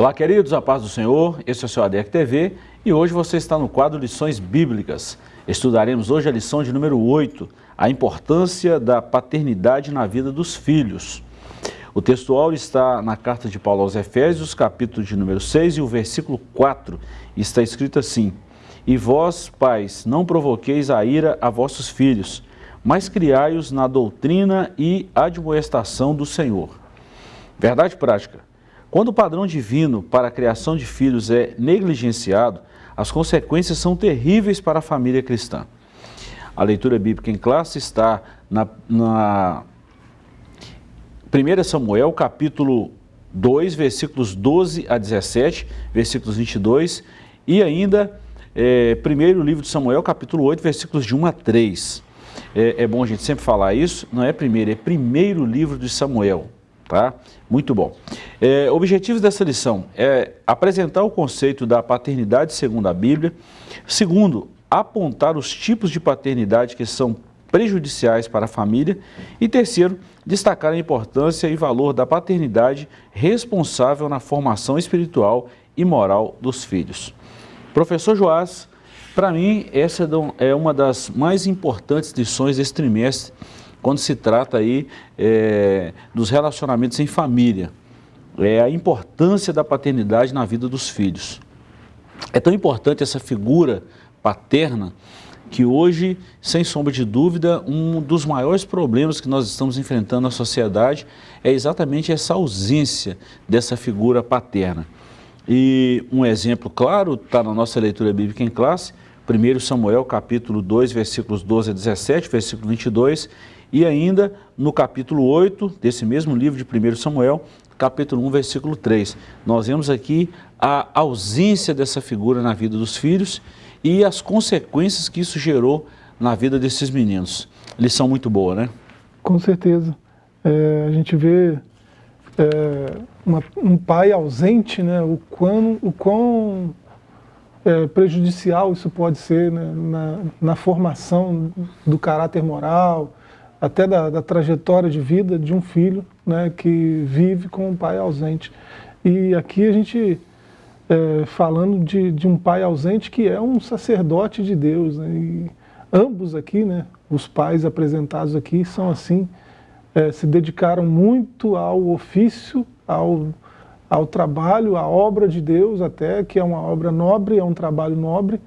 Olá, queridos, a paz do Senhor, esse é o seu ADEC TV e hoje você está no quadro Lições Bíblicas. Estudaremos hoje a lição de número 8, a importância da paternidade na vida dos filhos. O textual está na carta de Paulo aos Efésios, capítulo de número 6 e o versículo 4, está escrito assim, E vós, pais, não provoqueis a ira a vossos filhos, mas criai-os na doutrina e admoestação do Senhor. Verdade prática. Quando o padrão divino para a criação de filhos é negligenciado, as consequências são terríveis para a família cristã. A leitura bíblica em classe está na, na 1 Samuel, capítulo 2, versículos 12 a 17, versículos 22, e ainda é, primeiro livro de Samuel, capítulo 8, versículos de 1 a 3. É, é bom a gente sempre falar isso, não é primeiro, é primeiro livro de Samuel, tá? Muito bom. É, objetivos dessa lição é apresentar o conceito da paternidade segundo a Bíblia. Segundo, apontar os tipos de paternidade que são prejudiciais para a família. E terceiro, destacar a importância e valor da paternidade responsável na formação espiritual e moral dos filhos. Professor Joás, para mim, essa é uma das mais importantes lições desse trimestre, quando se trata aí é, dos relacionamentos em família. É a importância da paternidade na vida dos filhos. É tão importante essa figura paterna que hoje, sem sombra de dúvida, um dos maiores problemas que nós estamos enfrentando na sociedade é exatamente essa ausência dessa figura paterna. E um exemplo claro está na nossa leitura bíblica em classe, 1 Samuel capítulo 2, versículos 12 a 17, versículo 22, e ainda no capítulo 8 desse mesmo livro de 1 Samuel, capítulo 1, versículo 3. Nós vemos aqui a ausência dessa figura na vida dos filhos e as consequências que isso gerou na vida desses meninos. Lição muito boa, né? Com certeza. É, a gente vê é, uma, um pai ausente, né? o quão, o quão é, prejudicial isso pode ser né? na, na formação do caráter moral, até da, da, trajetória de vida de um filho né, que vive com um pai ausente. E aqui a gente, é, falando de, de, um pai ausente que é um sacerdote de Deus, né, e ambos aqui, né, os pais apresentados aqui, são assim, é, se dedicaram muito ao ofício, ao, ao trabalho, à obra de Deus até, que é uma obra nobre, é um trabalho nobre,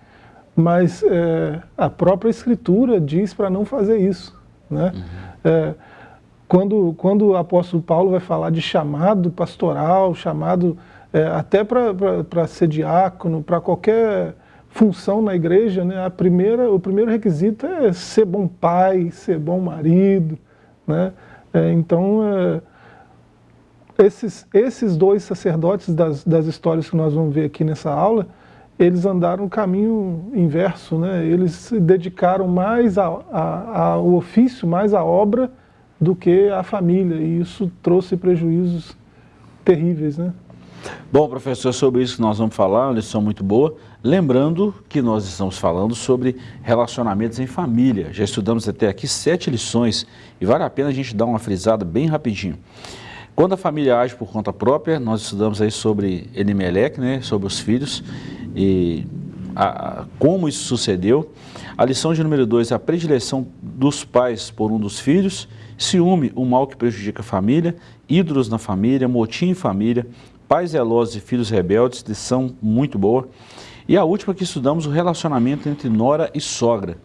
mas é, a própria Escritura diz para não fazer isso. Né? Uhum. É, quando, quando o apóstolo Paulo vai falar de chamado pastoral, chamado é, até para ser diácono, para qualquer função na igreja, né, a primeira, o primeiro requisito é ser bom pai, ser bom marido. Né? É, então, é, esses, esses dois sacerdotes das, das histórias que nós vamos ver aqui nessa aula, eles andaram o caminho inverso, né? eles se dedicaram mais ao ofício, mais à obra, do que à família, e isso trouxe prejuízos terríveis. Né? Bom, professor, sobre isso nós vamos falar, uma lição muito boa. Lembrando que nós estamos falando sobre relacionamentos em família. Já estudamos até aqui sete lições e vale a pena a gente dar uma frisada bem rapidinho. Quando a família age por conta própria, nós estudamos aí sobre Elimelec, né, sobre os filhos e a, a, como isso sucedeu. A lição de número 2 é a predileção dos pais por um dos filhos, ciúme, o mal que prejudica a família, ídolos na família, motim em família, pais zelosos e filhos rebeldes, lição muito boa. E a última que estudamos, o relacionamento entre nora e sogra.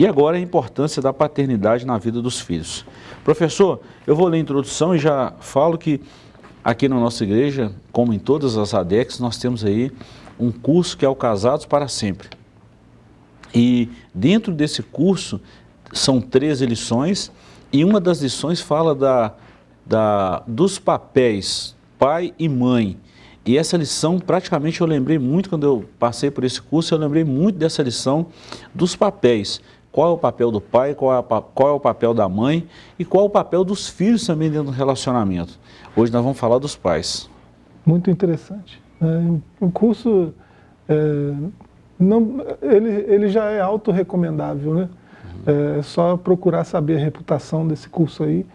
E agora a importância da paternidade na vida dos filhos. Professor, eu vou ler a introdução e já falo que aqui na nossa igreja, como em todas as ADECs, nós temos aí um curso que é o Casados para Sempre. E dentro desse curso são 13 lições e uma das lições fala da, da, dos papéis pai e mãe. E essa lição, praticamente eu lembrei muito, quando eu passei por esse curso, eu lembrei muito dessa lição dos papéis. Qual é o papel do pai, qual é, qual é o papel da mãe e qual é o papel dos filhos também dentro do relacionamento. Hoje nós vamos falar dos pais. Muito interessante. É, o curso, é, não, ele, ele já é autorrecomendável, né? Uhum. É só procurar saber a reputação desse curso aí.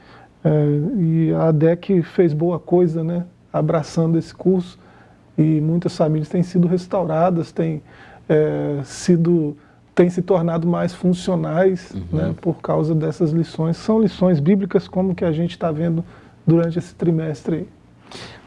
É, e a ADEC fez boa coisa, né? Abraçando esse curso. e muitas famílias têm sido restauradas, têm é, sido têm se tornado mais funcionais uhum. né, por causa dessas lições. São lições bíblicas como que a gente está vendo durante esse trimestre aí.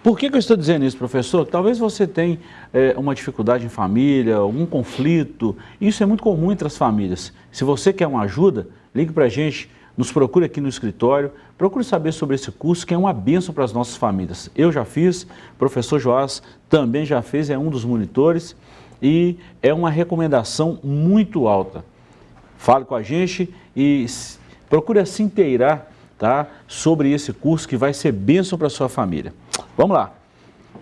Por que, que, eu estou dizendo isso, professor? Talvez você tenha é, uma dificuldade em família, algum conflito. Isso é muito comum entre as famílias. Se você quer uma ajuda, ligue para a gente, nos procure aqui no escritório, procure saber sobre esse curso que é uma benção para as nossas famílias. Eu já fiz, professor Joás também já fez, é um dos monitores e é uma recomendação muito alta. Fale com a gente e procure se inteirar tá, sobre esse curso que vai ser bênção para a sua família. Vamos lá.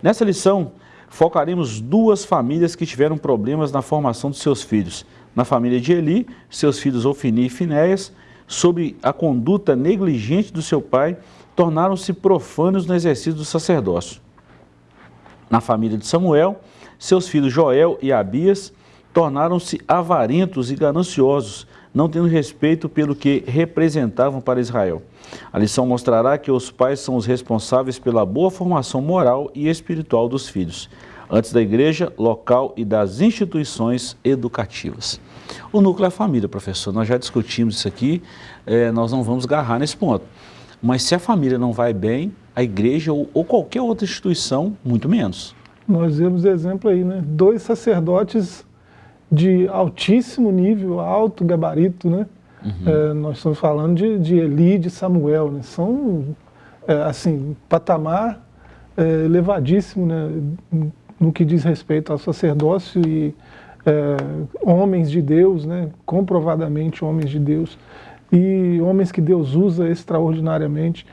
Nessa lição, focaremos duas famílias que tiveram problemas na formação dos seus filhos. Na família de Eli, seus filhos Ofini e Finéias, sob a conduta negligente do seu pai, tornaram-se profanos no exercício do sacerdócio. Na família de Samuel, seus filhos Joel e Abias tornaram-se avarentos e gananciosos, não tendo respeito pelo que representavam para Israel. A lição mostrará que os pais são os responsáveis pela boa formação moral e espiritual dos filhos, antes da igreja, local e das instituições educativas. O núcleo é a família, professor. Nós já discutimos isso aqui, é, nós não vamos agarrar nesse ponto. Mas se a família não vai bem, a igreja ou, ou qualquer outra instituição, muito menos. Nós vemos exemplo aí, né? Dois sacerdotes de altíssimo nível, alto gabarito, né? Uhum. É, nós estamos falando de, de Eli e de Samuel, né? São, é, assim, patamar é, elevadíssimo, né? No que diz respeito ao sacerdócio e é, homens de Deus, né, comprovadamente homens de Deus, e homens que Deus usa extraordinariamente.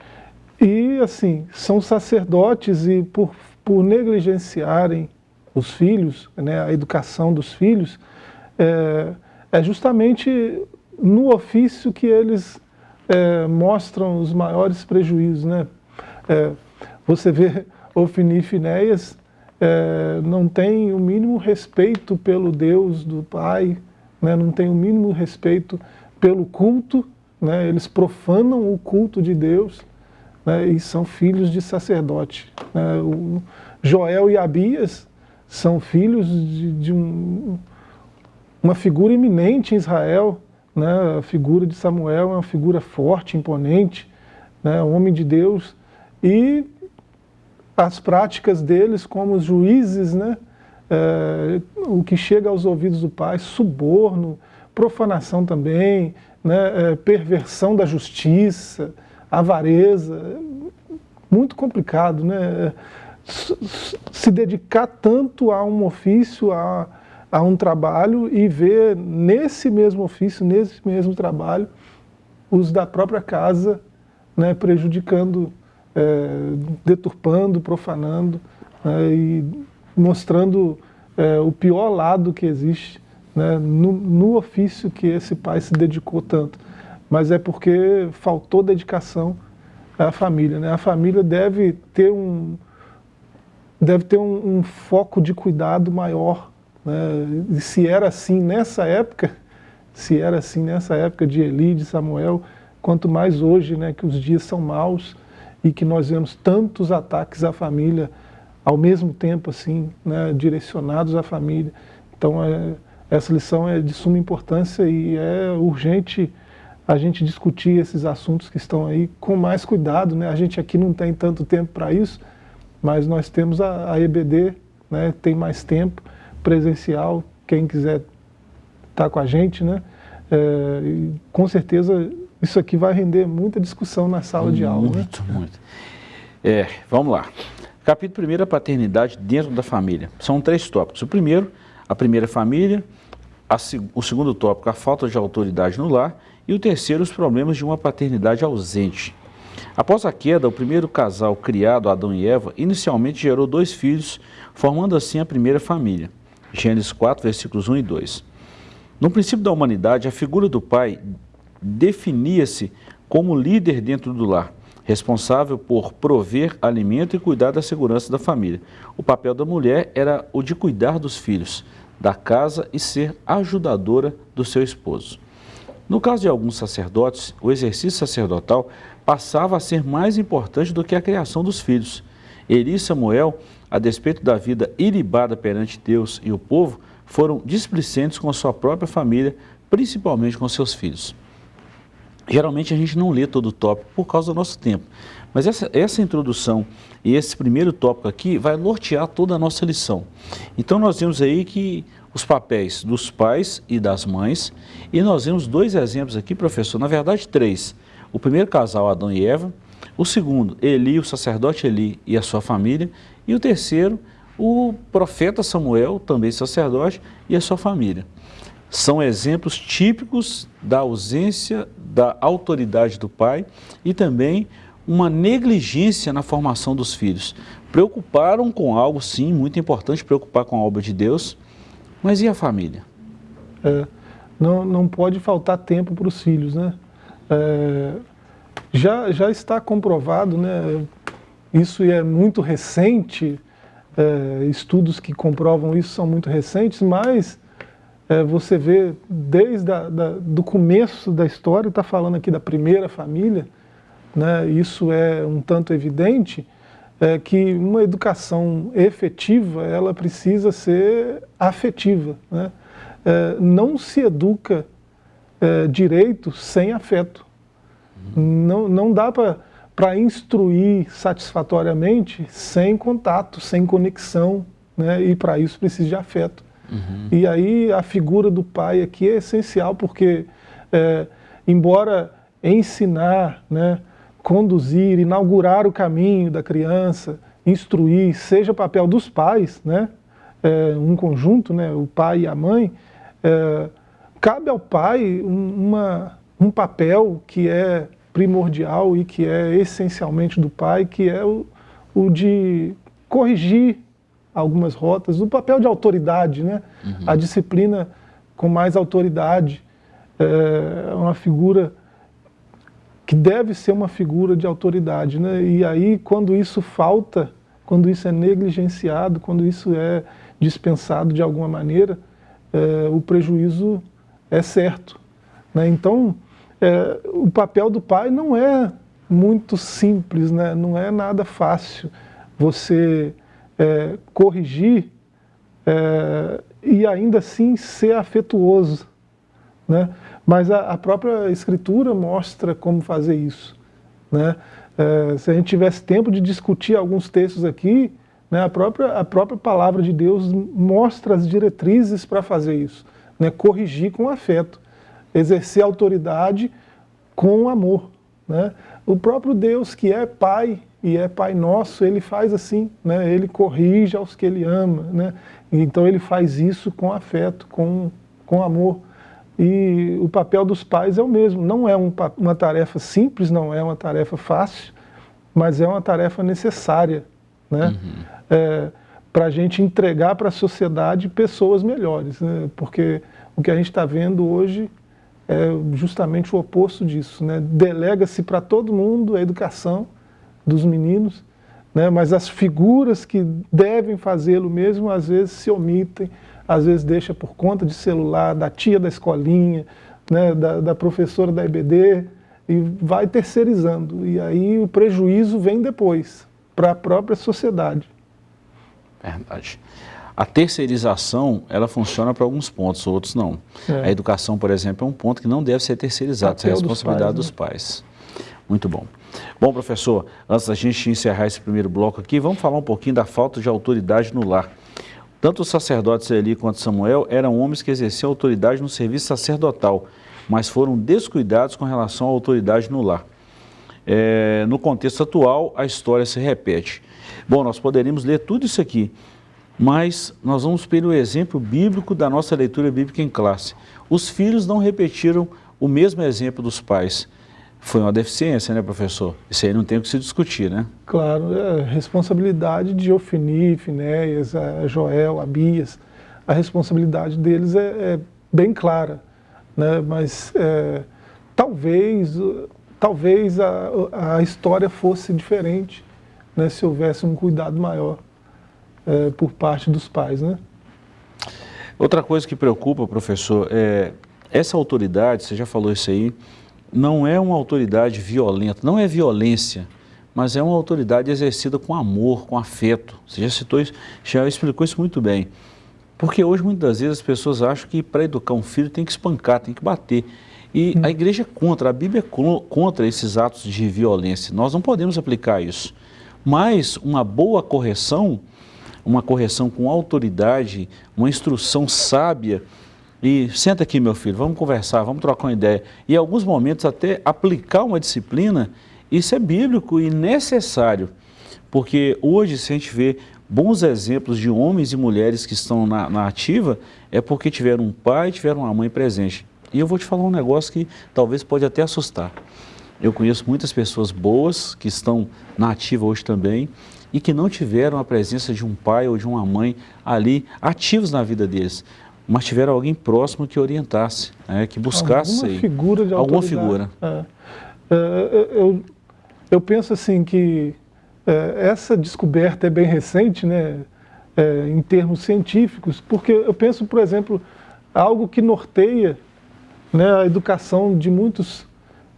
E, assim, são sacerdotes e por, por negligenciarem os filhos, né, a educação dos filhos, é, é justamente no ofício que eles é, mostram os maiores prejuízos. Né? É, você vê Ofini e Finéias é, não tem o mínimo respeito pelo Deus do Pai, né, não tem o mínimo respeito pelo culto, né, eles profanam o culto de Deus né, e são filhos de sacerdote. Né, o Joel e Abias são filhos de, de um, uma figura eminente em Israel, né, a figura de Samuel é uma figura forte, imponente, né, homem de Deus, e as práticas deles como juízes, né? É, o que chega aos ouvidos do pai, suborno, profanação também, né? É, perversão da justiça, avareza, muito complicado, né? se dedicar tanto a um ofício, a, a um trabalho e ver nesse mesmo ofício, nesse mesmo trabalho, os da própria casa né, prejudicando é, deturpando, profanando né, e mostrando é, o pior lado que existe né, no, no, ofício que esse pai se dedicou tanto. Mas é porque faltou dedicação à família. Né? A família deve ter um, deve ter um, um foco de cuidado maior. Né? E se era assim nessa época, se era assim nessa época de Eli, de Samuel, quanto mais hoje, né, que os dias são maus, e que nós vemos tantos ataques à família ao mesmo tempo, assim, né, direcionados à família. Então, é, essa lição é de suma importância e é urgente a gente discutir esses assuntos que estão aí com mais cuidado. Né? A gente aqui não tem tanto tempo para isso, mas nós temos a, a EBD, né, tem mais tempo, presencial, quem quiser estar tá com a gente, né? É, com certeza isso aqui vai render muita discussão na sala muito, de aula. Muito, né? muito. É, vamos lá. Capítulo 1, a paternidade dentro da família. São três tópicos. O primeiro, a primeira família. A, o segundo tópico, a falta de autoridade no lar. E o terceiro, os problemas de uma paternidade ausente. Após a queda, o primeiro casal criado, Adão e Eva, inicialmente gerou dois filhos, formando assim a primeira família. Gênesis 4, versículos 1 e 2. No princípio da humanidade, a figura do pai definia-se como líder dentro do lar, responsável por prover alimento e cuidar da segurança da família. O papel da mulher era o de cuidar dos filhos, da casa e ser ajudadora do seu esposo. No caso de alguns sacerdotes, o exercício sacerdotal passava a ser mais importante do que a criação dos filhos. Eli e Samuel a despeito da vida ilibada perante Deus e o povo, foram displicentes com a sua própria família, principalmente com seus filhos. Geralmente a gente não lê todo o tópico por causa do nosso tempo, mas essa, essa introdução e esse primeiro tópico aqui vai nortear toda a nossa lição. Então nós vemos aí que os papéis dos pais e das mães, e nós vemos dois exemplos aqui, professor, na verdade três. O primeiro casal, Adão e Eva, o segundo, Eli, o sacerdote Eli e a sua família, e o terceiro, o profeta Samuel, também sacerdote, e a sua família. São exemplos típicos da ausência da autoridade do pai e também uma negligência na formação dos filhos. Preocuparam com algo, sim, muito importante, preocupar com a obra de Deus, mas e a família? É, não, não pode faltar tempo para os filhos, né? É, já, já está comprovado, né? Isso é muito recente, é, estudos que comprovam isso são muito recentes, mas é, você vê desde a, da, do começo da história, está falando aqui da primeira família, né, isso é um tanto evidente, é, que uma educação efetiva, ela precisa ser afetiva. Né? É, não se educa é, direito sem afeto. Não, não dá para instruir satisfatoriamente sem contato, sem conexão, né? e para isso precisa de afeto. Uhum. E aí a figura do pai aqui é essencial, porque é, embora ensinar, né, conduzir, inaugurar o caminho da criança, instruir, seja papel dos pais, né, é, um conjunto, né, o pai e a mãe, é, cabe ao pai uma, um papel que é primordial e que é essencialmente do pai, que é o, o de corrigir algumas rotas, o papel de autoridade, né? Uhum. a disciplina com mais autoridade, é uma figura que deve ser uma figura de autoridade. Né? E aí, quando isso falta, quando isso é negligenciado, quando isso é dispensado de alguma maneira, é, o prejuízo é certo. Né? Então, é, o papel do pai não é muito simples, né? não é nada fácil. Você é, corrigir é, e ainda assim ser afetuoso. Né? Mas a, a, própria Escritura mostra como fazer isso. Né? É, se a gente tivesse tempo de discutir alguns textos aqui, né, a, própria, a própria palavra de Deus mostra as diretrizes para fazer isso. Né? Corrigir com afeto, exercer autoridade com amor. Né? O próprio Deus que é Pai e é Pai Nosso, ele faz assim, né? ele corrige aos que ele ama, né? então ele faz isso com afeto, com, com amor. E o papel dos pais é o mesmo, não é um, uma tarefa simples, não é uma tarefa fácil, mas é uma tarefa necessária, né? Uhum. É, para a gente entregar para a sociedade pessoas melhores, né? porque o que a gente está vendo hoje é justamente o oposto disso, né? delega-se para todo mundo a educação, dos meninos, né, mas as figuras que devem fazê-lo mesmo, às vezes se omitem, às vezes deixa por conta de celular, da tia da escolinha, né, da, da professora da EBD, e vai terceirizando. E aí o prejuízo vem depois, para a própria sociedade. Verdade. A terceirização, ela funciona para alguns pontos, outros não. É. A educação, por exemplo, é um ponto que não deve ser terceirizado, isso é responsabilidade dos pais. Dos pais. Muito bom. Bom, professor, antes da gente encerrar esse primeiro bloco aqui, vamos falar um pouquinho da falta de autoridade no lar. Tanto os sacerdotes Eli quanto Samuel eram homens que exerciam autoridade no serviço sacerdotal, mas foram descuidados com relação à autoridade no lar. É, no contexto atual, a história se repete. Bom, nós poderíamos ler tudo isso aqui, mas nós vamos pelo exemplo bíblico da nossa leitura bíblica em classe. Os filhos não repetiram o mesmo exemplo dos pais foi uma deficiência, né, professor? Isso aí não tem o que se discutir, né? Claro, é responsabilidade de Ofini, Finéias, a Joel, Abias, a responsabilidade deles é, é bem clara, né? mas é, talvez, talvez a, a história fosse diferente né, se houvesse um cuidado maior é, por parte dos pais, né? Outra coisa que preocupa, professor, é essa autoridade, você já falou isso aí, não é uma autoridade violenta, não é violência, mas é uma autoridade exercida com amor, com afeto. Você já citou isso, já explicou isso muito bem. Porque hoje, muitas vezes, as pessoas acham que para educar um filho tem que espancar, tem que bater. E hum. a igreja é contra, a Bíblia é contra esses atos de violência. Nós não podemos aplicar isso. Mas uma boa correção, uma correção com autoridade, uma instrução sábia, e senta aqui meu filho, vamos conversar, vamos trocar uma ideia. E em alguns momentos até aplicar uma disciplina, isso é bíblico e necessário. Porque hoje, se a gente vê bons exemplos de homens e mulheres que estão na, na ativa, é porque tiveram um pai, tiveram uma mãe presente. E eu vou te falar um negócio que talvez pode até assustar. Eu conheço muitas pessoas boas que estão na ativa hoje também e que não tiveram a presença de um pai ou de uma mãe ali ativos na vida deles, mas tiveram alguém próximo que orientasse, né, que buscasse alguma figura de alguma figura. É. É, eu, eu penso assim que é, essa descoberta é bem recente, né, é, em termos científicos, porque eu penso, por exemplo, algo que norteia né, a educação de muitos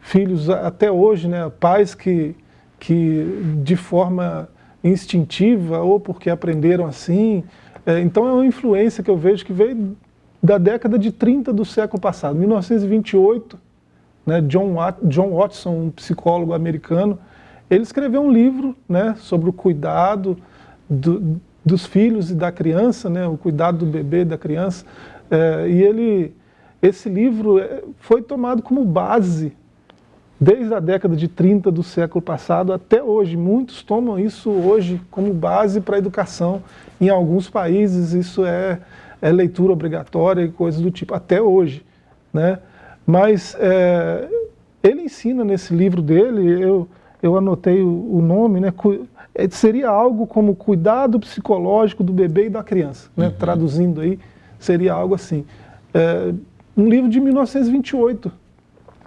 filhos até hoje, né, pais que, que de forma instintiva ou porque aprenderam assim, é, então é uma influência que eu vejo que veio da década de 30 do século passado, 1928, né, John, John Watson, um psicólogo americano, ele escreveu um livro né, sobre o cuidado do, dos filhos e da criança, né, o cuidado do bebê e da criança, é, e ele, esse livro é, foi tomado como base desde a década de 30 do século passado até hoje. Muitos tomam isso hoje como base para a educação. Em alguns países isso é, é leitura obrigatória e coisas do tipo, até hoje. Né? Mas é, ele ensina nesse livro dele, eu, eu anotei o, o nome, né, é, seria algo como cuidado psicológico do bebê e da criança, né, uhum. traduzindo aí, seria algo assim. É, um livro de 1928,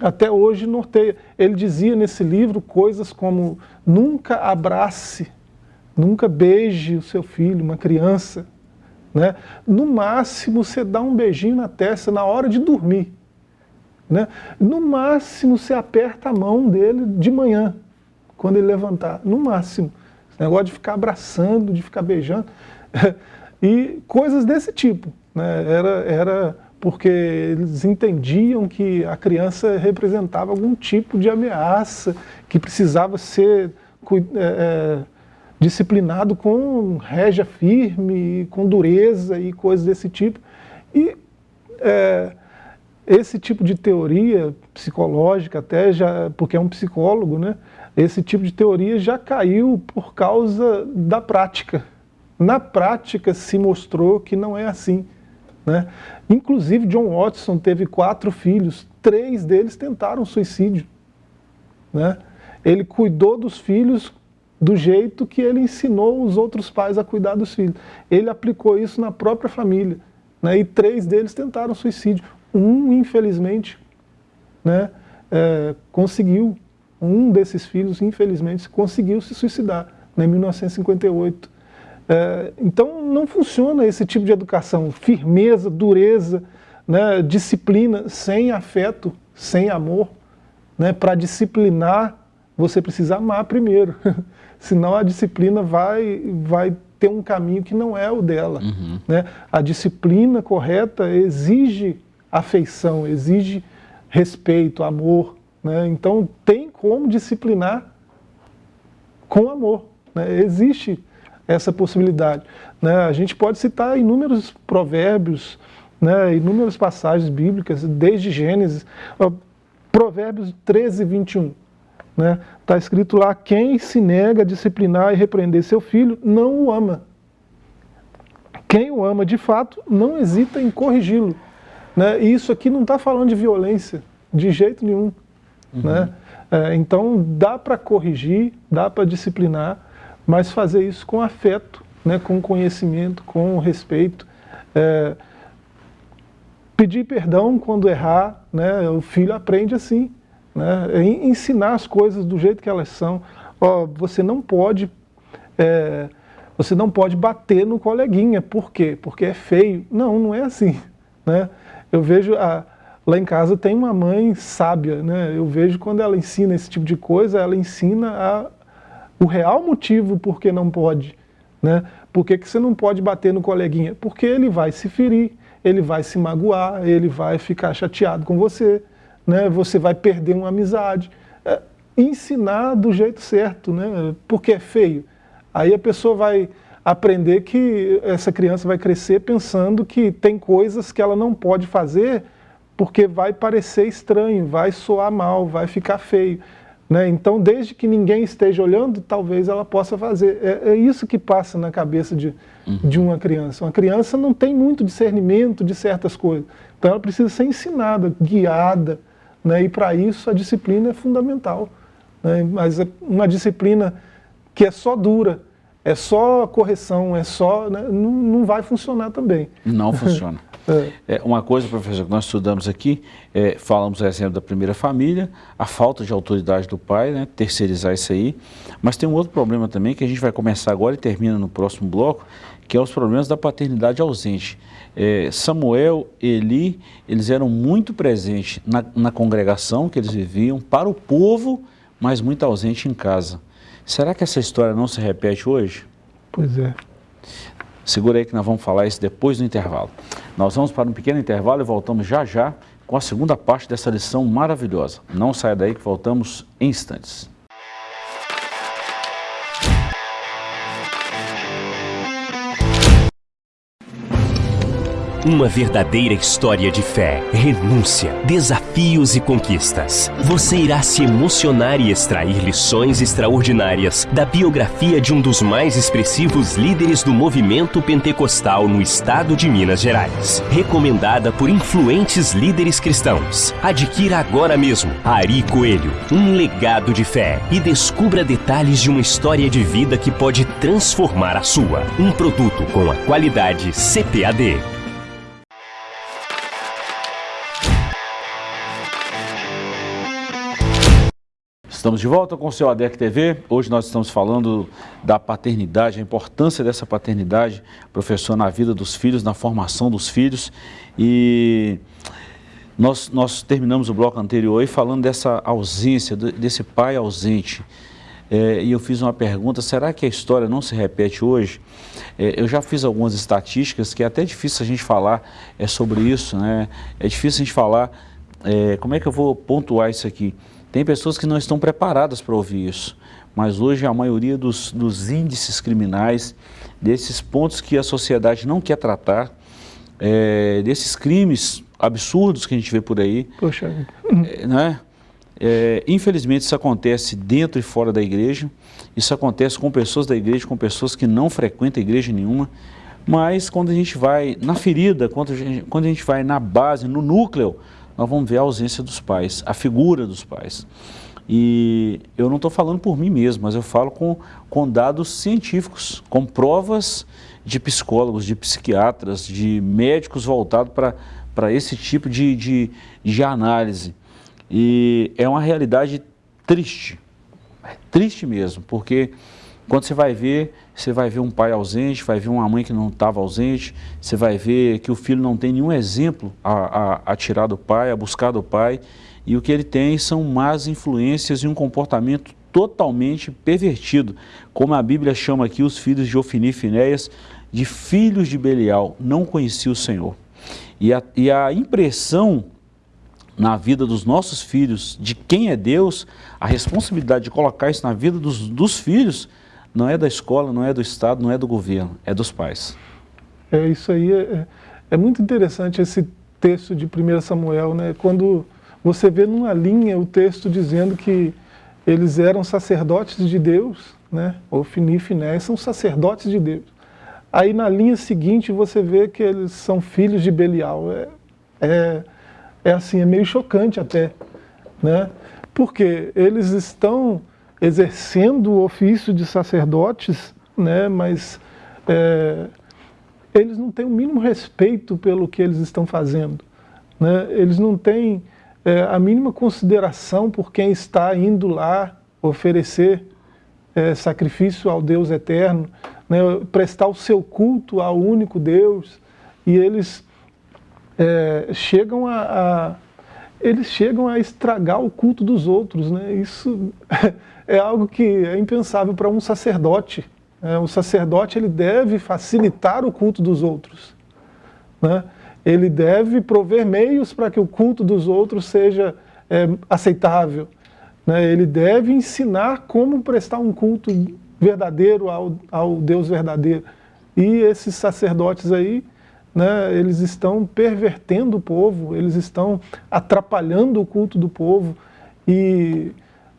até hoje norteia. Ele dizia nesse livro coisas como nunca abrace, nunca beije o seu filho, uma criança. Né? No máximo, você dá um beijinho na testa na hora de dormir. Né? No máximo, você aperta a mão dele de manhã quando ele levantar, no máximo. Esse negócio de ficar abraçando, de ficar beijando, e coisas desse tipo. Né? Era, era porque eles entendiam que a criança representava algum tipo de ameaça, que precisava ser é, é, disciplinado com régia firme, com dureza e coisas desse tipo. E é, esse tipo de teoria psicológica, até já, porque é um psicólogo, né, esse tipo de teoria já caiu por causa da prática. Na prática se mostrou que não é assim. Né? Inclusive John Watson teve quatro filhos, três deles tentaram suicídio. Né? Ele cuidou dos filhos do jeito que ele ensinou os outros pais a cuidar dos filhos. Ele aplicou isso na própria família. Né? E três deles tentaram suicídio. Um, infelizmente, né, é, conseguiu um desses filhos, infelizmente, conseguiu se suicidar né, em 1958. É, então não funciona esse tipo de educação, firmeza, dureza, né, disciplina, sem afeto, sem amor. Né, Para disciplinar, você precisa amar primeiro, senão a disciplina vai, vai ter um caminho que não é o dela. Uhum. Né? A disciplina correta exige afeição, exige respeito, amor, né? Então tem como disciplinar com amor. Né? Existe essa possibilidade. Né? A gente pode citar inúmeros provérbios, né? inúmeras passagens bíblicas, desde Gênesis, Provérbios 13, 21. Está né? Tá escrito lá, quem se nega a disciplinar e repreender seu filho, não o ama. Quem o ama de fato, não hesita em corrigi-lo. Né? E isso aqui não está falando de violência, de jeito nenhum. Uhum. Né? É, então dá para corrigir, dá para disciplinar, mas fazer isso com afeto, né? com conhecimento, com respeito. É, pedir perdão quando errar, né? o filho aprende assim. Né? Ensinar as coisas do jeito que elas são. Ó, você não pode... É, você não pode bater no coleguinha, por quê? Porque é feio. Não, não é assim. Né? Eu vejo a, Lá em casa tem uma mãe sábia, né? Eu vejo quando ela ensina esse tipo de coisa, ela ensina a, o real motivo por que não pode. Né? Por que, que você não pode bater no coleguinha? Porque ele vai se ferir, ele vai se magoar, ele vai ficar chateado com você, né? você vai perder uma amizade. É, ensinar do jeito certo, né? porque é feio. Aí a pessoa vai aprender que essa criança vai crescer pensando que tem coisas que ela não pode fazer porque vai parecer estranho, vai soar mal, vai ficar feio. Né? Então, desde que ninguém esteja olhando, talvez ela possa fazer. É, é isso que passa na cabeça de, uhum. de uma criança. Uma criança não tem muito discernimento de certas coisas. Então, ela precisa ser ensinada, guiada. Né? E, para isso, a disciplina é fundamental. Né? Mas é uma disciplina que é só dura, é só correção, é só. Né? Não, não vai funcionar também. Não funciona. É. uma coisa, professor, que nós estudamos aqui, é, falamos, exemplo, da primeira família, a falta de autoridade do pai, né, terceirizar isso aí, mas tem um outro problema também que a gente vai começar agora e termina no próximo bloco, que é os problemas da paternidade ausente. É, Samuel, Eli, eles eram muito presentes na, na congregação que eles viviam, para o povo, mas muito ausente em casa. Será que essa história não se repete hoje? Pois é. Segura aí que nós vamos falar isso depois do intervalo. Nós vamos para um pequeno intervalo e voltamos já já com a segunda parte dessa lição maravilhosa. Não saia daí que voltamos em instantes. Uma verdadeira história de fé, renúncia, desafios e conquistas. Você irá se emocionar e extrair lições extraordinárias da biografia de um dos mais expressivos líderes do movimento pentecostal no estado de Minas Gerais. Recomendada por influentes líderes cristãos. Adquira agora mesmo Ari Coelho, um legado de fé e descubra detalhes de uma história de vida que pode transformar a sua. Um produto com a qualidade CPAD. Estamos de volta com o seu ADEC TV. Hoje nós estamos falando da paternidade, a importância dessa paternidade, professor, na vida dos filhos, na formação dos filhos. E nós, nós terminamos o bloco anterior falando dessa ausência, desse pai ausente. É, e eu fiz uma pergunta, será que a história não se repete hoje? É, eu já fiz algumas estatísticas que é até difícil a gente falar é, sobre isso, né? É difícil a gente falar, é, como é que eu vou pontuar isso aqui? Tem pessoas que não estão preparadas para ouvir isso, mas hoje a maioria dos, dos, índices criminais, desses pontos que a sociedade não quer tratar, é, desses crimes absurdos que a gente vê por aí, Poxa. É, né? É, infelizmente isso acontece dentro e fora da igreja, isso acontece com pessoas da igreja, com pessoas que não frequentam igreja nenhuma, mas quando a gente vai na ferida, quando a gente, quando a gente vai na base, no núcleo, nós vamos ver a ausência dos pais, a figura dos pais. E eu não estou falando por mim mesmo, mas eu falo com, com dados científicos, com provas de psicólogos, de psiquiatras, de médicos voltados para esse tipo de, de, de análise. E é uma realidade triste, é triste mesmo, porque quando você vai ver, você vai ver um pai ausente, vai ver uma mãe que não estava ausente, você vai ver que o filho não tem nenhum exemplo a, a, a, tirar do pai, a buscar do pai, e o que ele tem são más influências e um comportamento totalmente pervertido, como a Bíblia chama aqui os filhos de Ofini e Finéias, de filhos de Belial, não conhecia o Senhor. E a, e a impressão na vida dos nossos filhos de quem é Deus, a responsabilidade de colocar isso na vida dos, dos filhos, não é da escola, não é do Estado, não é do governo, é dos pais. É isso aí, é, é, é muito interessante esse texto de 1 Samuel, né? quando você vê numa linha o texto dizendo que eles eram sacerdotes de Deus, né? Ofni e Finé são sacerdotes de Deus. Aí na linha seguinte você vê que eles são filhos de Belial. É, é, é assim, é meio chocante até, né? Porque eles estão exercendo o ofício de sacerdotes, né, mas é, eles não têm o mínimo respeito pelo que eles estão fazendo. Né? Eles não têm é, a mínima consideração por quem está indo lá oferecer é, sacrifício ao Deus eterno, né, prestar o seu culto ao único Deus, e eles é, chegam a, a, eles chegam a estragar o culto dos outros. Né? Isso é algo que é impensável para um sacerdote. É, o sacerdote ele deve facilitar o culto dos outros. Né? Ele deve prover meios para que o culto dos outros seja é, aceitável. Né? Ele deve ensinar como prestar um culto verdadeiro ao, ao Deus verdadeiro. E esses sacerdotes aí, né, eles estão pervertendo o povo, eles estão atrapalhando o culto do povo. E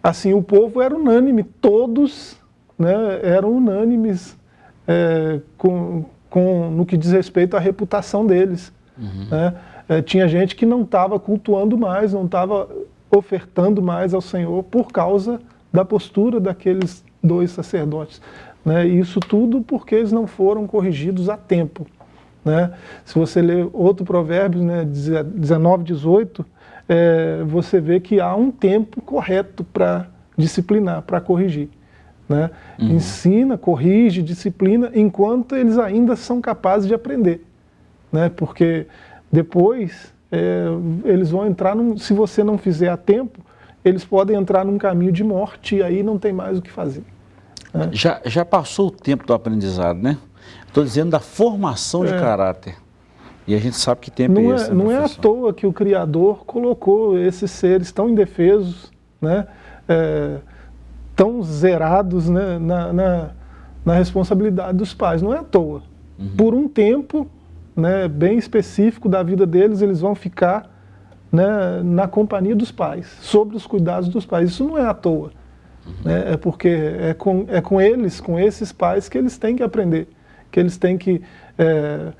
assim, o povo era unânime, todos né, eram unânimes é, com, com, no que diz respeito à reputação deles. Uhum. Né? É, tinha gente que não estava cultuando mais, não estava ofertando mais ao Senhor por causa da postura daqueles dois sacerdotes. Né? Isso tudo porque eles não foram corrigidos a tempo. Né? Se você ler outro provérbio, né, 19, 18, é, você vê que há um tempo correto para disciplinar, para corrigir. Né? Uhum. Ensina, corrige, disciplina, enquanto eles ainda são capazes de aprender. Né? Porque depois é, eles vão entrar, num, se você não fizer a tempo, eles podem entrar num caminho de morte e aí não tem mais o que fazer. Né? Já, já passou o tempo do aprendizado, né? Estou dizendo da formação de é. caráter. E a gente sabe que tempo não é esse. É, não é à toa que o Criador colocou esses seres tão indefesos, né? É, tão zerados né? na, na, na, responsabilidade dos pais. Não é à toa. Uhum. Por um tempo né, bem específico da vida deles, eles vão ficar né, na companhia dos pais, sobre os cuidados dos pais. Isso não é à toa. Né? É porque é com, é com eles, com esses pais, que eles têm que aprender. Que eles têm que é,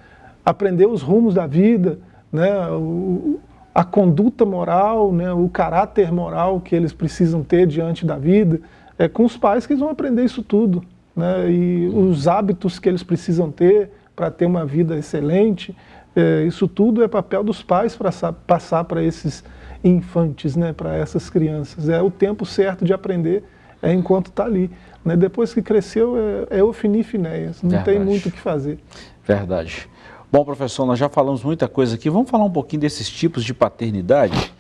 aprender os rumos da vida, né? o, a conduta moral, né? o caráter moral que eles precisam ter diante da vida. É com os pais que eles vão aprender isso tudo. Né? E os hábitos que eles precisam ter para ter uma vida excelente. É, isso tudo é papel dos pais para passar para esses infantes, né, para essas crianças. É o tempo certo de aprender, é enquanto está ali. Né? Depois que cresceu, é, é ofinir finéias, não Verdade. tem muito o que fazer. Verdade. Bom, professor, nós já falamos muita coisa aqui, vamos falar um pouquinho desses tipos de paternidade?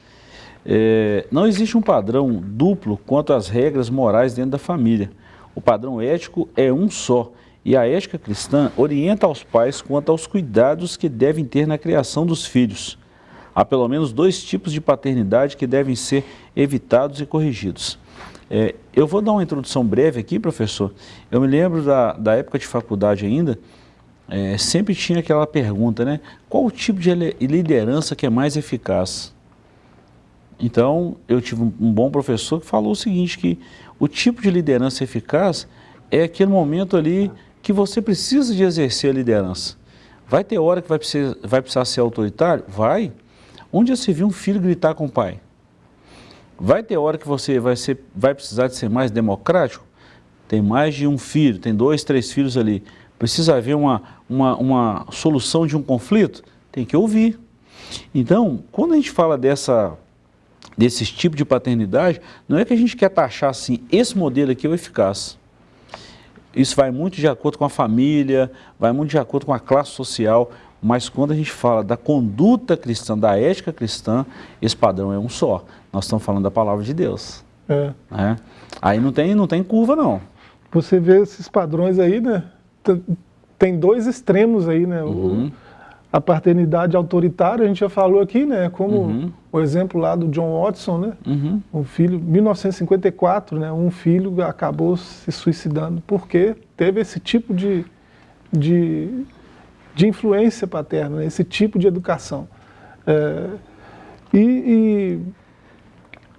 É, não existe um padrão duplo quanto às regras morais dentro da família. O padrão ético é um só e a ética cristã orienta aos pais quanto aos cuidados que devem ter na criação dos filhos. Há pelo menos dois tipos de paternidade que devem ser evitados e corrigidos. É, eu vou dar uma introdução breve aqui, professor. Eu me lembro da, da época de faculdade ainda, é, sempre tinha aquela pergunta, né? Qual o tipo de liderança que é mais eficaz? Então, eu tive um, bom professor que falou o seguinte, que o tipo de liderança eficaz é aquele momento ali que você precisa de exercer a liderança. Vai ter hora que vai precisar, vai precisar ser autoritário? Vai. Onde já se viu um filho gritar com o pai? Vai ter hora que você vai, ser, vai precisar de ser mais democrático? Tem mais de um filho, tem dois, três filhos ali. Precisa haver uma, uma, uma solução de um conflito? Tem que ouvir. Então, quando a gente fala dessa, desses tipos de paternidade, não é que a gente quer taxar assim, esse modelo aqui é o eficaz. Isso vai muito de acordo com a família, vai muito de acordo com a classe social, mas quando a gente fala da conduta cristã, da ética cristã, esse padrão é um só. Nós estamos falando da palavra de Deus. É. Né? Aí não tem, não tem curva, não. Você vê esses padrões aí, né? Tem dois extremos aí, né? Uhum. O, a paternidade autoritária, a gente já falou aqui, né? Como uhum. o exemplo lá do John Watson, né? Uhum. Um filho, 1954, né? Um filho acabou se suicidando porque teve esse tipo de, de, de influência paterna, né? esse tipo de educação. É, e, e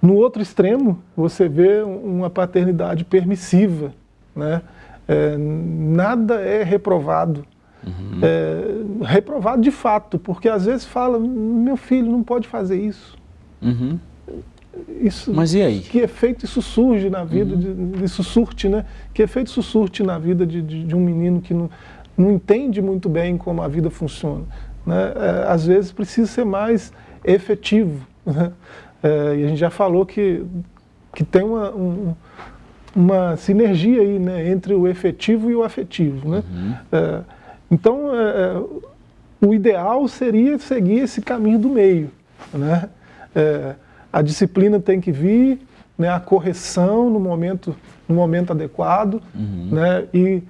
no outro extremo, você vê uma paternidade permissiva, né? É, nada é reprovado Uhum. É, reprovado de fato, porque às vezes fala, meu filho não pode fazer isso. Uhum. Isso, Mas e aí? Que efeito isso surge na vida, uhum. de, isso surte, né? Que efeito isso surte na vida de, de, de, um menino que não, não entende muito bem como a vida funciona. Né? É, às vezes precisa ser mais efetivo. Né? É, e a gente já falou que, que tem uma, um, uma sinergia aí né? entre o efetivo e o afetivo. Né? Uhum. É, então, é, é, o ideal seria seguir esse caminho do meio. Né? É, a disciplina tem que vir, né, a correção no momento, no momento adequado, uhum. né, e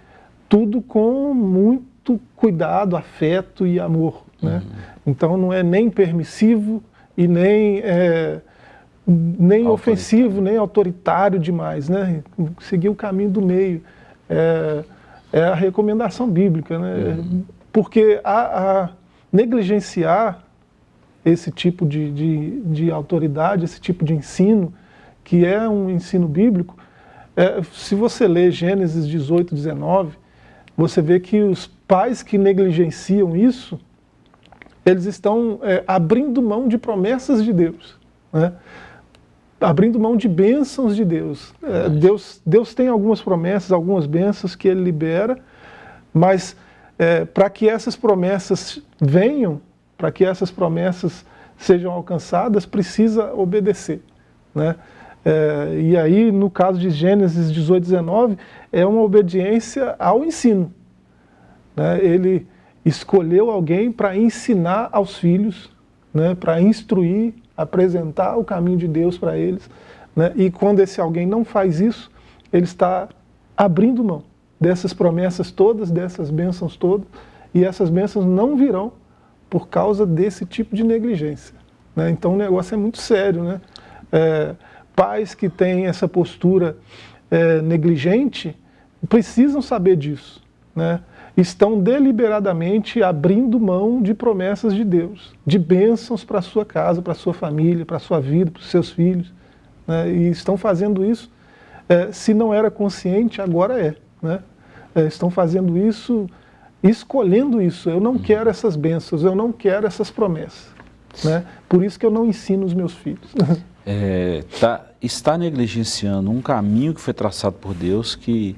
tudo com muito cuidado, afeto e amor. Né? Uhum. Então não é nem permissivo e nem, é, nem ofensivo, nem autoritário demais. Né? Seguir o caminho do meio. É, é a recomendação bíblica. Né? Uhum. Porque a, a negligenciar esse tipo de, de, de, autoridade, esse tipo de ensino, que é um ensino bíblico, é, se você ler Gênesis 18, 19, você vê que os pais que negligenciam isso, eles estão é, abrindo mão de promessas de Deus, né? abrindo mão de bênçãos de Deus. É, Deus. Deus tem algumas promessas, algumas bênçãos que Ele libera, mas é, para que essas promessas venham, para que essas promessas sejam alcançadas, precisa obedecer. Né? É, e aí, no caso de Gênesis 18, 19, é uma obediência ao ensino. Né? Ele escolheu alguém para ensinar aos filhos, né? para instruir, apresentar o caminho de Deus para eles. Né? E quando esse alguém não faz isso, ele está abrindo mão dessas promessas todas, dessas bênçãos todas, e essas bênçãos não virão por causa desse tipo de negligência. Né? Então o negócio é muito sério. Né? É, pais que têm essa postura é, negligente precisam saber disso. Né? Estão deliberadamente abrindo mão de promessas de Deus, de bênçãos para a sua casa, para a sua família, para a sua vida, para os seus filhos. Né? E estão fazendo isso, é, se não era consciente, agora é. Né? É, estão fazendo isso escolhendo isso. Eu não quero essas bênçãos, eu não quero essas promessas. Né? Por isso que eu não ensino os meus filhos. É, tá, está negligenciando um caminho que foi traçado por Deus, que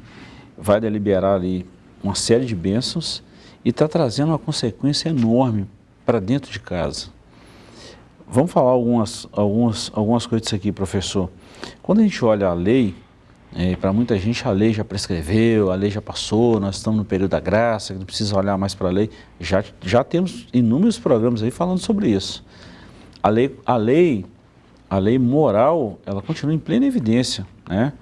vai deliberar ali uma série de bênçãos e está trazendo uma consequência enorme para dentro de casa. Vamos falar algumas, algumas, algumas coisas aqui, professor. Quando a gente olha a lei, é, para muita gente a lei já prescreveu, a lei já passou, nós estamos no período da graça, não precisa olhar mais para a lei. Já, já temos inúmeros programas aí falando sobre isso. A lei, a lei, a lei moral, ela continua em plena evidência. Né?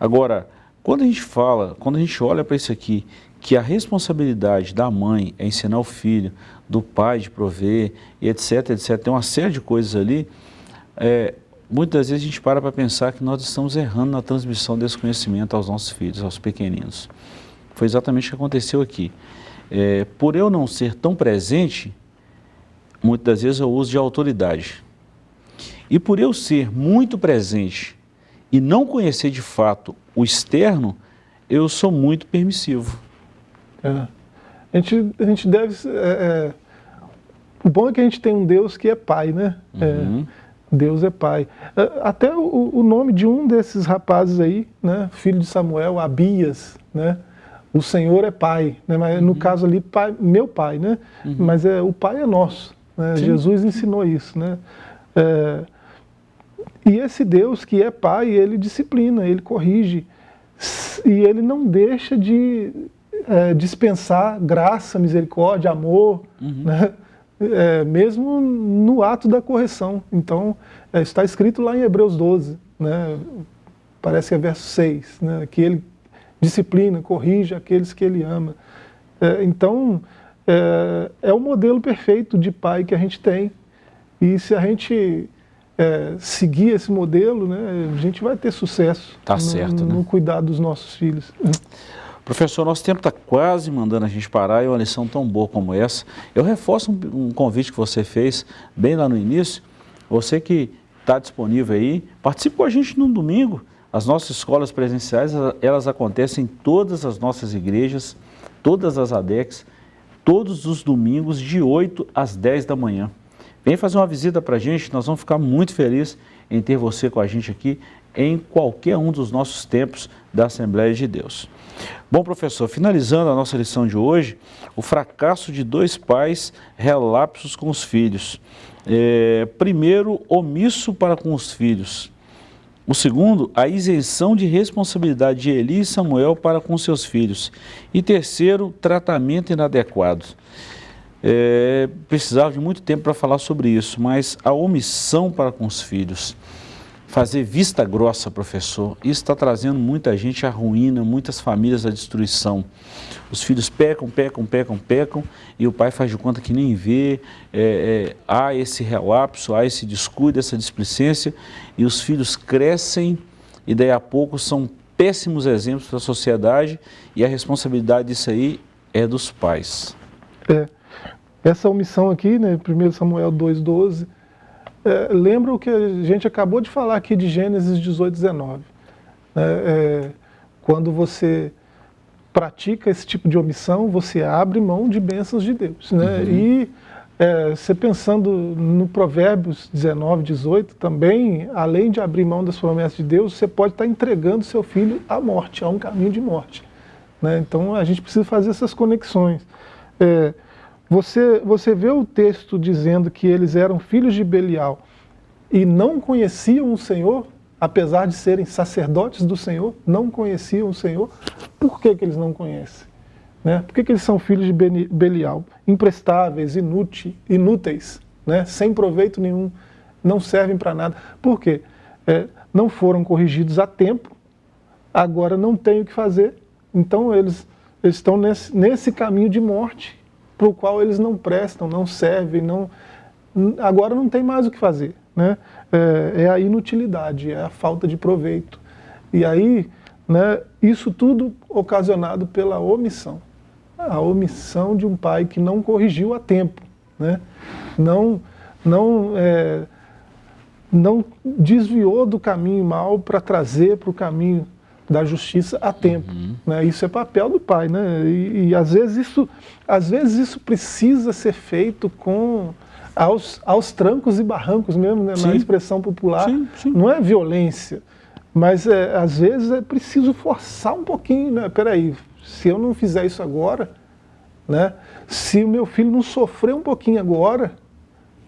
Agora, quando a gente fala, quando a gente olha para isso aqui, que a responsabilidade da mãe é ensinar o filho, do pai de prover, etc, etc, tem uma série de coisas ali, é, Muitas vezes a gente para para pensar que nós estamos errando na transmissão desse conhecimento aos nossos filhos, aos pequeninos. Foi exatamente o que aconteceu aqui. É, por eu não ser tão presente, muitas vezes eu uso de autoridade. E por eu ser muito presente e não conhecer de fato o externo, eu sou muito permissivo. É. A, gente, a gente deve... É, é, o bom é que a gente tem um Deus que é pai, né? É, uhum. Deus é pai. É, até o, o, nome de um desses rapazes aí, né, filho de Samuel, Abias, né, o Senhor é pai, né, mas uhum. no caso ali, pai, meu pai, né, uhum. mas é, o pai é nosso, né, Jesus ensinou isso, né, é, e esse Deus que é pai, ele disciplina, ele corrige, e ele não deixa de é, dispensar graça, misericórdia, amor, uhum. né, é, mesmo no ato da correção. Então, é, está escrito lá em Hebreus 12, né, parece que é verso 6, né, que ele disciplina, corrige aqueles que ele ama. É, então, é, é, o modelo perfeito de pai que a gente tem. E se a gente é, seguir esse modelo, né, a gente vai ter sucesso tá no, certo, no, né? cuidar dos nossos filhos. Professor, nosso tempo está quase mandando a gente parar e uma lição tão boa como essa. Eu reforço um, um convite que você fez bem lá no início. Você que está disponível aí, participe com a gente num domingo. As nossas escolas presenciais, elas acontecem em todas as nossas igrejas, todas as ADECs, todos os domingos de 8 às 10 da manhã. Vem fazer uma visita para a gente, nós vamos ficar muito felizes em ter você com a gente aqui em qualquer um dos nossos tempos da Assembleia de Deus. Bom, professor, finalizando a nossa lição de hoje, o fracasso de dois pais relapsos com os filhos. É, primeiro, omisso para com os filhos. O segundo, a isenção de responsabilidade de Eli e Samuel para com seus filhos. E terceiro, tratamento inadequado. É, precisava de muito tempo para falar sobre isso, mas a omissão para com os filhos. fazer vista grossa, professor, isso está trazendo muita gente à ruína, muitas famílias à destruição. Os filhos pecam, pecam, pecam, pecam, e o pai faz de conta que nem vê, é, é, há esse relapso, há esse descuido, essa displicência, e os filhos crescem, e daí a pouco são péssimos exemplos para a sociedade, e a responsabilidade disso aí é dos pais. É. Essa omissão aqui, né, 1 Samuel 2,12, é, lembra o que a gente acabou de falar aqui de Gênesis 18, 19. É, é, quando você pratica esse tipo de omissão, você abre mão de bênçãos de Deus. Né? Uhum. E é, você pensando no Provérbios 19, 18, também, além de abrir mão das promessas de Deus, você pode estar entregando seu filho à morte, a um caminho de morte. Né? Então a gente precisa fazer essas conexões. É, você, você vê o texto dizendo que eles eram filhos de Belial e não conheciam o Senhor, apesar de serem sacerdotes do Senhor, não conheciam o Senhor. Por que, que eles não conhecem? Né? Por que, que eles são filhos de Belial? Imprestáveis, inúteis, inúteis né? sem proveito nenhum, não servem para nada. Por quê? É, não foram corrigidos a tempo, agora não têm o que fazer, então eles, eles estão nesse, nesse caminho de morte para o qual eles não prestam, não servem, não, agora não tem mais o que fazer. Né? É, é a inutilidade, é a falta de proveito. E aí, né, isso tudo ocasionado pela omissão. A omissão de um pai que não corrigiu a tempo. Né? Não, não, é, não desviou do caminho mal para trazer para o caminho da justiça a tempo. Uhum. Né? Isso é papel do pai. Né? E, e, às, vezes isso, às vezes isso precisa ser feito com aos, aos trancos e barrancos mesmo, né? na expressão popular. Sim, sim. Não é violência, mas é, às vezes é preciso forçar um pouquinho. Né? Peraí, se eu não fizer isso agora, né? se o meu filho não sofrer um pouquinho agora,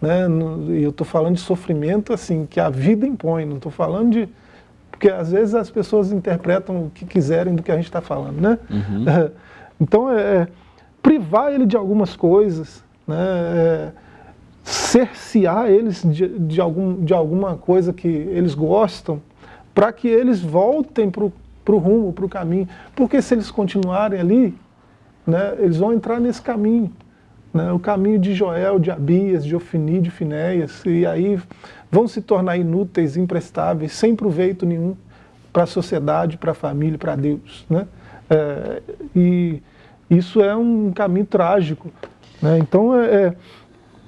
né? e eu estou falando de sofrimento assim que a vida impõe, não estou falando de porque às vezes as pessoas interpretam o que quiserem do que a gente está falando, né? Uhum. então, é, é, privar ele de algumas coisas, né? É, cercear eles de, de, algum, de alguma coisa que eles gostam, para que eles voltem para o rumo, para o caminho. Porque se eles continuarem ali, né, eles vão entrar nesse caminho. Né, o caminho de Joel, de Abias, de Ofni, de Finéias, e aí vão se tornar inúteis, imprestáveis, sem proveito nenhum para a sociedade, para a família, para Deus. Né? É, e isso é um caminho trágico. Né? Então, é, é,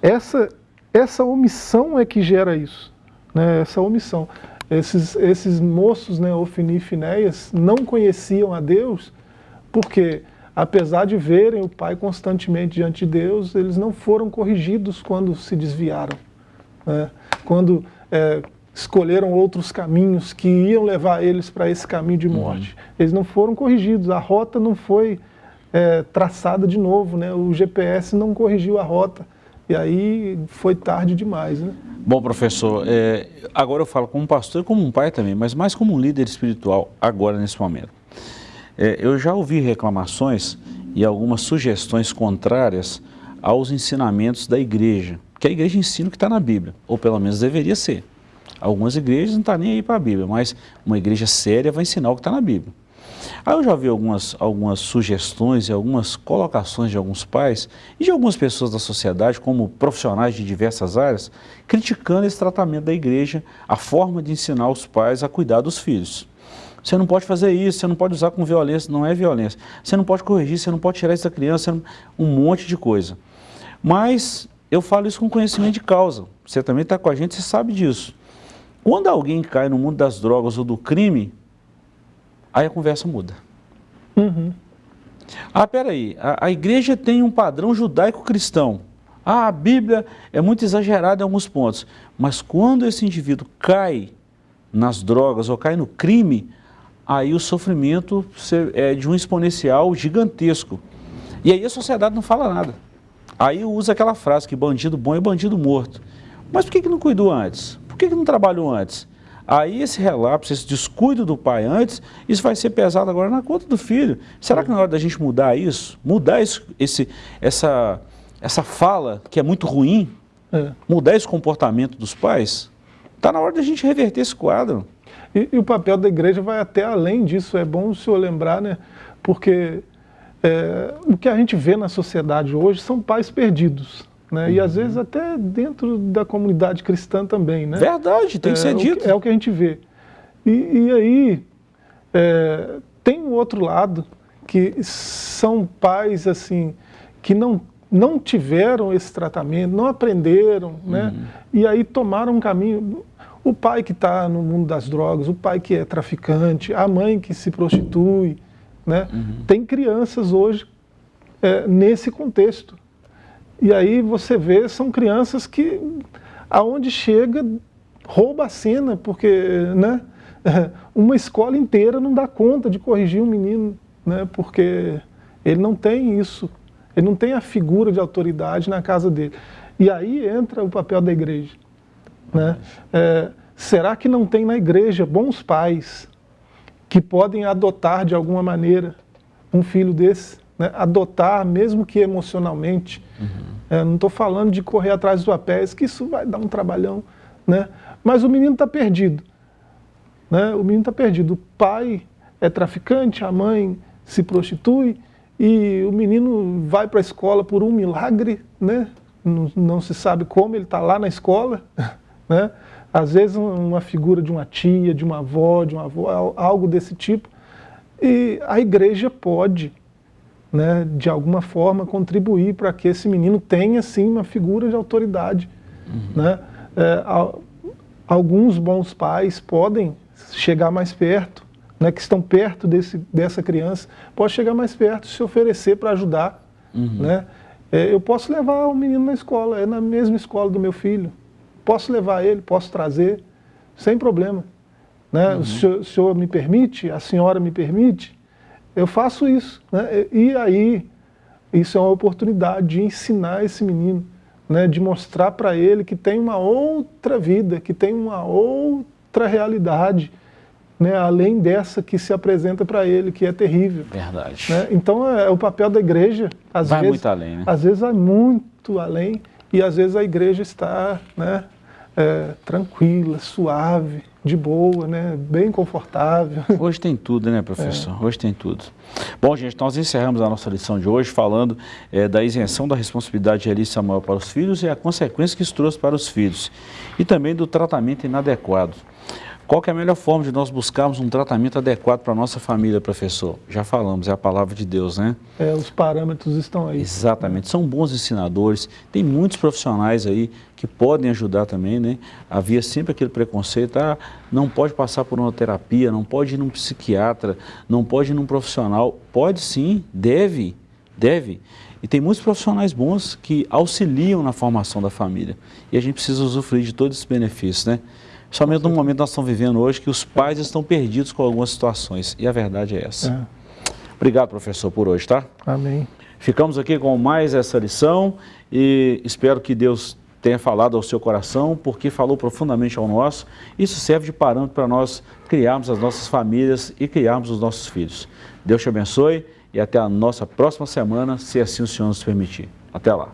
essa, essa omissão é que gera isso. Né? Essa omissão. Esses, esses moços, né, Ofni e Finéias, não conheciam a Deus porque, apesar de verem o Pai constantemente diante de Deus, eles não foram corrigidos quando se desviaram. Né? Quando é, escolheram outros caminhos que iam levar eles para esse caminho de morte. Uhum. Eles não foram corrigidos, a rota não foi é, traçada de novo, né? o GPS não corrigiu a rota. E aí foi tarde demais. Né? Bom, professor, é, agora eu falo como pastor e como um pai também, mas mais como um líder espiritual agora nesse momento. É, eu já ouvi reclamações e algumas sugestões contrárias aos ensinamentos da igreja que a igreja ensina o que está na Bíblia, ou pelo menos deveria ser. Algumas igrejas não estão tá nem aí para a Bíblia, mas uma igreja séria vai ensinar o que está na Bíblia. Aí eu já vi algumas, algumas sugestões e algumas colocações de alguns pais e de algumas pessoas da sociedade, como profissionais de diversas áreas, criticando esse tratamento da igreja, a forma de ensinar os pais a cuidar dos filhos. Você não pode fazer isso, você não pode usar com violência, não é violência. Você não pode corrigir, você não pode tirar isso da criança, um monte de coisa. Mas eu falo isso com conhecimento de causa. Você também está com a gente, você sabe disso. Quando alguém cai no mundo das drogas ou do crime, aí a conversa muda. Uhum. Ah, peraí, a, a igreja tem um padrão judaico-cristão. Ah, a Bíblia é muito exagerada em alguns pontos. Mas quando esse indivíduo cai nas drogas ou cai no crime, aí o sofrimento é de um exponencial gigantesco. E aí a sociedade não fala nada. Aí usa aquela frase que bandido bom é bandido morto. Mas por que, que não cuidou antes? Por que, que não trabalhou antes? Aí esse relapso, esse descuido do pai antes, isso vai ser pesado agora na conta do filho. Será que na hora da gente mudar isso, mudar esse, esse, essa, essa fala que é muito ruim, é. mudar esse comportamento dos pais? Está na hora da gente reverter esse quadro. E, e, o papel da igreja vai até além disso, é bom o senhor lembrar, né? Porque é, o que a gente vê na sociedade hoje são pais perdidos. Né? Uhum. E às vezes até dentro da comunidade cristã também. Né? Verdade, tem que ser é, dito. é o que a gente vê. E, e aí é, tem o outro lado, que são pais assim que não, não tiveram esse tratamento, não aprenderam, né? Uhum. e aí tomaram um caminho. O pai que está no mundo das drogas, o pai que é traficante, a mãe que se prostitui, né? Uhum. Tem crianças hoje é, nesse contexto. E aí você vê, são crianças que, aonde chega, rouba a cena, porque né, uma escola inteira não dá conta de corrigir um menino, né, porque ele não tem isso, ele não tem a figura de autoridade na casa dele. E aí entra o papel da igreja. Né? É, será que não tem na igreja bons pais que podem adotar de alguma maneira um filho desse? Né? Adotar, mesmo que emocionalmente. Uhum. É, não estou falando de correr atrás dos papéis, que isso vai dar um trabalhão. Né? Mas o menino está perdido. Né? O menino está perdido. O pai é traficante, a mãe se prostitui, e o menino vai para a escola por um milagre, né? não, não se sabe como, ele está lá na escola. Né? Às vezes uma figura de uma tia, de uma avó, de uma avó, algo desse tipo. E a igreja pode, né, de alguma forma, contribuir para que esse menino tenha, sim, uma figura de autoridade. Uhum. Né? É, alguns bons pais podem chegar mais perto, né, que estão perto desse, dessa criança, pode chegar mais perto, se oferecer para ajudar. Uhum. Né? É, eu posso levar o menino na escola, é na mesma escola do meu filho. Posso levar ele, posso trazer, sem problema. Né? Uhum. O, senhor, o, senhor, me permite, a senhora me permite, eu faço isso. Né? E aí, isso é uma oportunidade de ensinar esse menino, né? de mostrar para ele que tem uma outra vida, que tem uma outra realidade, né, além dessa que se apresenta para ele, que é terrível. Verdade. Né? Então é, é, o papel da igreja, às vai vezes, muito além, né? às vezes vai muito além, e às vezes a igreja está né, é, tranquila, suave, de boa, né, bem confortável. Hoje tem tudo, né, professor? É. Hoje tem tudo. Bom, gente, nós encerramos a nossa lição de hoje falando é, da isenção da responsabilidade de Eli Samuel para os filhos e a consequência que isso trouxe para os filhos. E também do tratamento inadequado. Qual é a melhor forma de nós buscarmos um tratamento adequado para a nossa família, professor? Já falamos, é a palavra de Deus, né? É, os parâmetros estão aí. Exatamente, são bons ensinadores, tem muitos profissionais aí que podem ajudar também, né? Havia sempre aquele preconceito, ah, não pode passar por uma terapia, não pode ir num psiquiatra, não pode ir num profissional. Pode sim, deve, deve. E tem muitos profissionais bons que auxiliam na formação da família. E a gente precisa usufruir de todos esses benefícios, né? Somente no momento que nós estamos vivendo hoje, que os pais estão perdidos com algumas situações. E a verdade é essa. É. Obrigado, professor, por hoje, tá? Amém. Ficamos aqui com mais essa lição e espero que Deus tenha falado ao seu coração, porque falou profundamente ao nosso. Isso serve de parâmetro para nós criarmos as nossas famílias e criarmos os nossos filhos. Deus te abençoe e até a nossa próxima semana, se assim o Senhor nos permitir. Até lá.